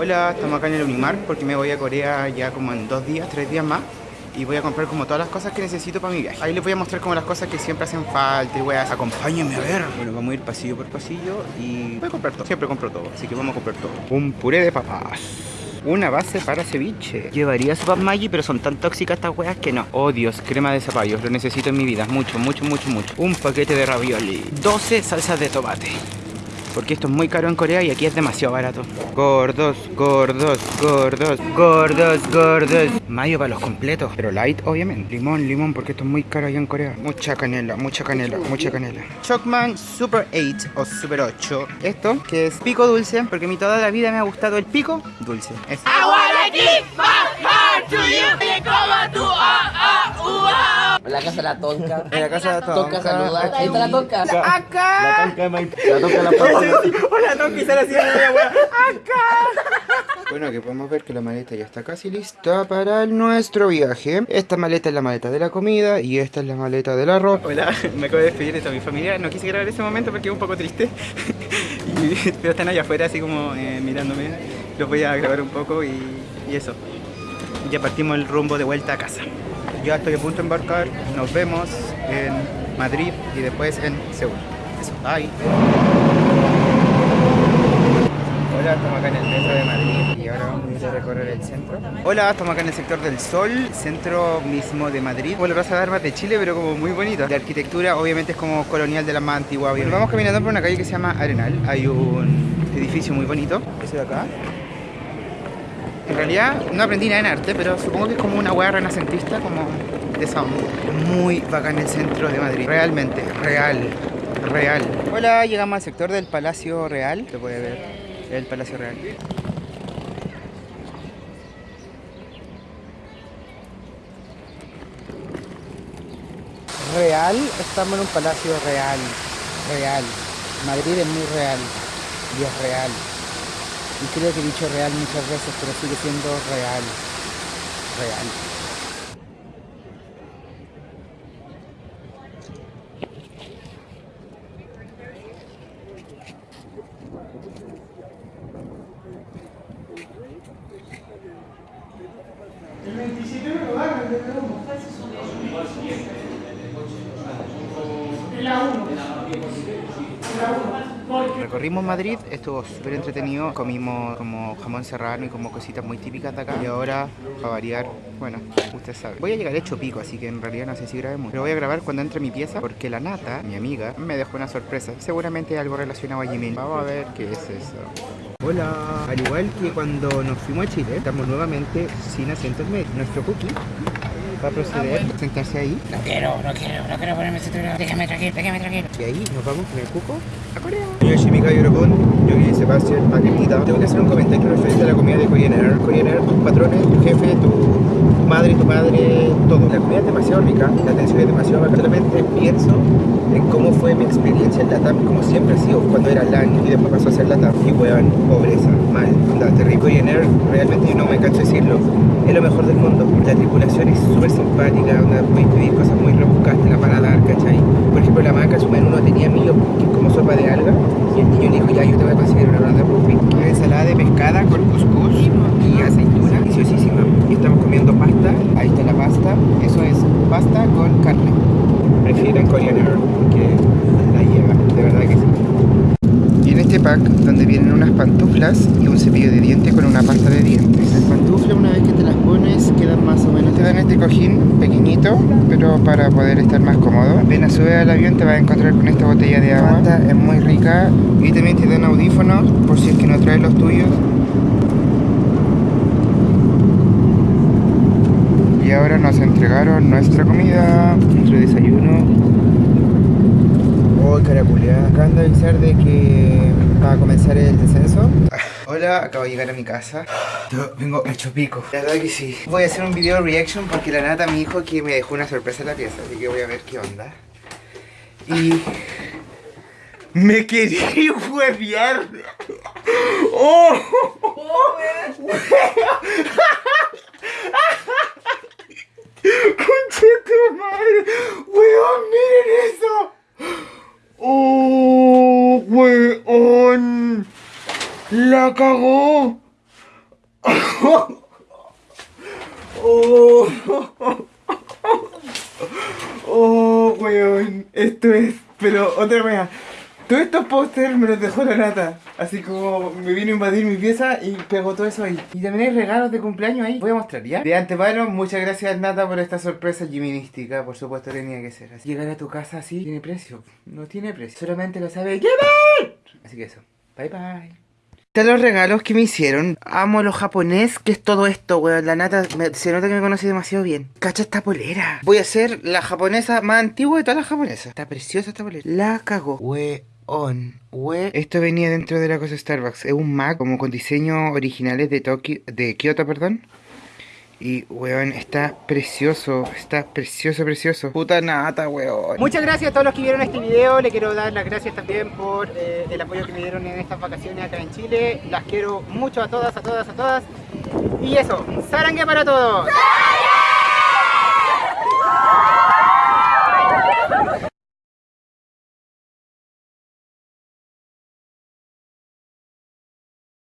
Hola, estamos acá en el Unimark porque me voy a Corea ya como en dos días, tres días más y voy a comprar como todas las cosas que necesito para mi viaje. Ahí les voy a mostrar como las cosas que siempre hacen falta y a acompáñenme a ver. Bueno, vamos a ir pasillo por pasillo y voy a comprar todo. Siempre compro todo, así que vamos a comprar todo. Un puré de papas. Una base para ceviche. Llevaría sopas Maggi, pero son tan tóxicas estas weas que no. Oh Dios, crema de zapallos, lo necesito en mi vida. Mucho, mucho, mucho, mucho. Un paquete de ravioli. 12 salsas de tomate. Porque esto es muy caro en Corea y aquí es demasiado barato. Gordos, gordos, gordos, gordos, gordos. Mayo para los completos, pero light obviamente. Limón, limón, porque esto es muy caro allá en Corea. Mucha canela, mucha canela, mucha canela. Chocman Super 8 o Super 8. Esto, que es pico dulce, porque a mí toda la vida me ha gustado el pico dulce. Es En la casa de la tonca. en la casa de la Tonka saluda. Ahí está la tonca. Acá. La tonca de Mike. La tonca de la papa. Hola, no, quizás así Acá. Bueno, que podemos ver que la maleta ya está casi lista para nuestro viaje. Esta maleta es la maleta de la comida y esta es la maleta del arroz. Hola, me acabo de despedir de toda mi familia. No quise grabar ese momento porque es un poco triste. Y- pero están allá afuera así como eh, mirándome. Los voy a grabar un poco y, y eso. Ya partimos el rumbo de vuelta a casa. Ya estoy a punto de embarcar. Nos vemos en Madrid y después en Seúl. Eso, bye. Hola, estamos acá en el metro de Madrid y ahora vamos a recorrer el centro. Hola, estamos acá en el sector del Sol, centro mismo de Madrid. Bueno, Plaza de Armas de Chile, pero como muy bonita. La arquitectura obviamente es como colonial de la más antigua. Vamos caminando por una calle que se llama Arenal. Hay un edificio muy bonito, ese de acá. Realidad no aprendí nada en arte, pero supongo que es como una hueá renacentista, como de esa. Muy bacán el centro de Madrid. Realmente, real, real. Hola, llegamos al sector del Palacio Real. Se puede ver el Palacio Real. Real, estamos en un palacio real, real. Madrid es muy real y es real. Y creo que he dicho real muchas veces, pero sigue siendo real. Real. Recorrimos Madrid, estuvo súper entretenido, comimos como jamón serrano y como cositas muy típicas de acá. Y ahora, para variar, bueno, usted sabe. Voy a llegar hecho pico, así que en realidad no sé si grabé mucho. Pero voy a grabar cuando entre mi pieza, porque la nata, mi amiga, me dejó una sorpresa. Seguramente algo relacionado a Jimin. Vamos a ver qué es eso. Hola, al igual que cuando nos fuimos a Chile, estamos nuevamente sin asientos medios. Nuestro cookie va a proceder a sentarse ahí No quiero, no quiero, no quiero ponerme cinturón. Déjame tranquilo, déjame tranquilo. y ahí nos vamos con el cuco a Corea. Yo soy Mika Yorobun, yo soy Sebastián Paquetita. Tengo que hacer un comentario referente a la comida de Korean Air. Korean Air, tus patrones, tu jefe, tu, madre, tu padre, todo. La comida es demasiado rica, la atención es demasiado bacana. Solamente pienso en cómo fue mi experiencia en Latam, como siempre ha sido cuando era LAN y después pasó a ser Latam. Y weón, pobreza, mal, terrible. Korean Air, realmente yo no me canso de decirlo, es lo mejor del mundo. La tripulación es súper simpática, onda, puedes pedir cosas muy rebuscadas, te la van a dar, ¿cachai? Por ejemplo, la maca su menú no tenía millo, que es como sopa de alga, y el niño dijo, ya, yo te voy a conseguir una ronda de. Una ensalada de pescada con cuscús y aceituna, deliciosísima. Y estamos comiendo pasta, ahí está la pasta, eso es pasta con carne. Prefieren Korean Air, que la llega, de verdad que sí. Y en este pack, donde vienen unas pantuflas y un cepillo de dientes con una pasta de dientes. Las pantuflas, una vez que te las pones, quedan más o menos. Te dan este cojín pequeñito, pero para poder estar más cómodo. Apenas subes al avión, te vas a encontrar con esta botella de agua. Esta es muy rica. Y también te dan audífonos, por si es que no traes los tuyos. Y ahora nos entregaron nuestra comida, nuestro desayuno. Oh, caraculea. Acaban de avisar de que va a comenzar el descenso. Hola, acabo de llegar a mi casa. Yo vengo hecho pico. La verdad que sí. Voy a hacer un video reaction porque la nata me dijo que me dejó una sorpresa en la pieza. Así que voy a ver qué onda. Y... Me quería huevear. ¡Oh! ¡Concha tu madre! ¡Weón, miren eso! ¡Oh, weón! ¡La cagó! Oh, oh, weón. Esto es, pero otra wea. Todos estos pósters me los dejó la nata. Así como me vino a invadir mi pieza y pegó todo eso ahí. Y también hay regalos de cumpleaños ahí. Voy a mostrar ya. De antemano, muchas gracias Nata por esta sorpresa giminística. Por supuesto tenía que ser así. Llegar a tu casa así tiene precio. No tiene precio. Solamente lo sabe Jimmy. Así que eso. Bye bye. Están los regalos que me hicieron. Amo lo japonés, que es todo esto, weón. La nata se nota que me conoce demasiado bien. Cacha esta polera. Voy a ser la japonesa más antigua de todas las japonesas. Está preciosa esta polera. La cagó. Weón. We. Esto venía dentro de la cosa Starbucks. Es un Mac como con diseños originales de Tokio, de Kioto, perdón. Y, weón, está precioso, está precioso, precioso. Puta nata, weón. Muchas gracias a todos los que vieron este video. Le quiero dar las gracias también por eh, el apoyo que me dieron en estas vacaciones acá en Chile. Las quiero mucho a todas, a todas, a todas. Y eso, sarangue para todos.